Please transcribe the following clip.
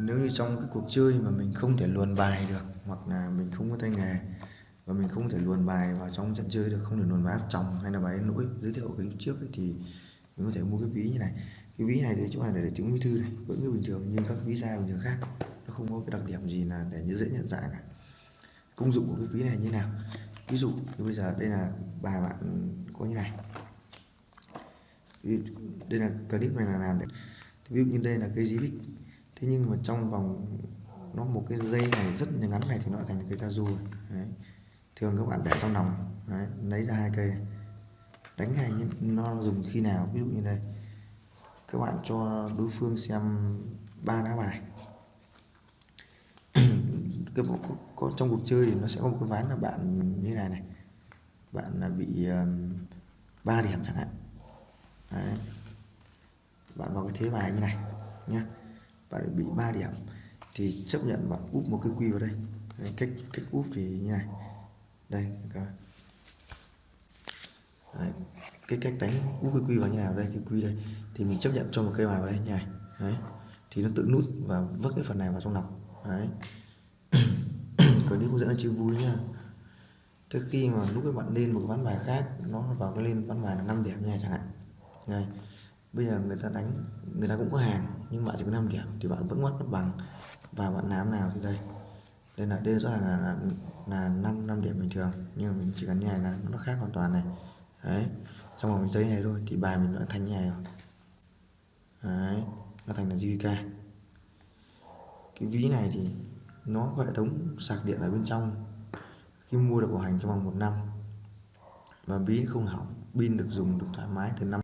nếu như trong cái cuộc chơi mà mình không thể luồn bài được hoặc là mình không có tay nghề và mình không thể luồn bài vào trong trận chơi được không thể luồn bài áp chồng hay là bài lỗi giới thiệu cái lúc trước ấy, thì mình có thể mua cái ví như này. Cái ví này thì chỗ này để, để chứng minh thư này vẫn như bình thường như các ví da bình thường khác. Nó không có cái đặc điểm gì là để như dễ nhận dạng cả. Công dụng của cái ví này như nào? Ví dụ như bây giờ đây là bài bạn có như này. Đây là clip này là làm để ví dụ như đây là cây dí bích thế nhưng mà trong vòng nó một cái dây này rất là ngắn này thì nó thành cây tazu đấy. thường các bạn để trong lòng đấy, lấy ra hai cây. Đánh này nó dùng khi nào ví dụ như đây. Các bạn cho đối phương xem ba lá bài. Cái có, có, trong cuộc chơi thì nó sẽ có một cái ván là bạn như này này. Bạn là bị ba um, điểm chẳng hạn. Đấy. bạn vào cái thế bài như này nhé bạn bị 3 điểm thì chấp nhận bạn úp một cái quy vào đây. Đấy, cách cách úp thì như này. Đây các Đấy, cái cách đánh úp cái quy vào như nào đây cái quy đây. Thì mình chấp nhận cho một cây bài vào đây như này. Đấy. thì nó tự nút và vứt cái phần này vào trong nọc. Đấy. còn nếu hướng dẫn là chưa vui nhá. Thế khi mà lúc các bạn lên một ván bài khác nó vào cái lên ván bài là 5 điểm nha chẳng hạn. Đây bây giờ người ta đánh người ta cũng có hàng nhưng bạn chỉ có 5 điểm thì bạn vẫn mất mất bằng. Và bạn làm nào thì đây. Đây là đây rõ ràng là là, là 5 năm điểm bình thường nhưng mà mình chỉ cần như này là nó khác hoàn toàn này. Đấy trong vòng giấy này thôi thì bài mình đã thành như này rồi. Đấy nó thành là JVK cái ví này thì nó có hệ thống sạc điện ở bên trong. Khi mua được bảo hành trong vòng một năm và ví không hỏng pin được dùng được thoải mái từ năm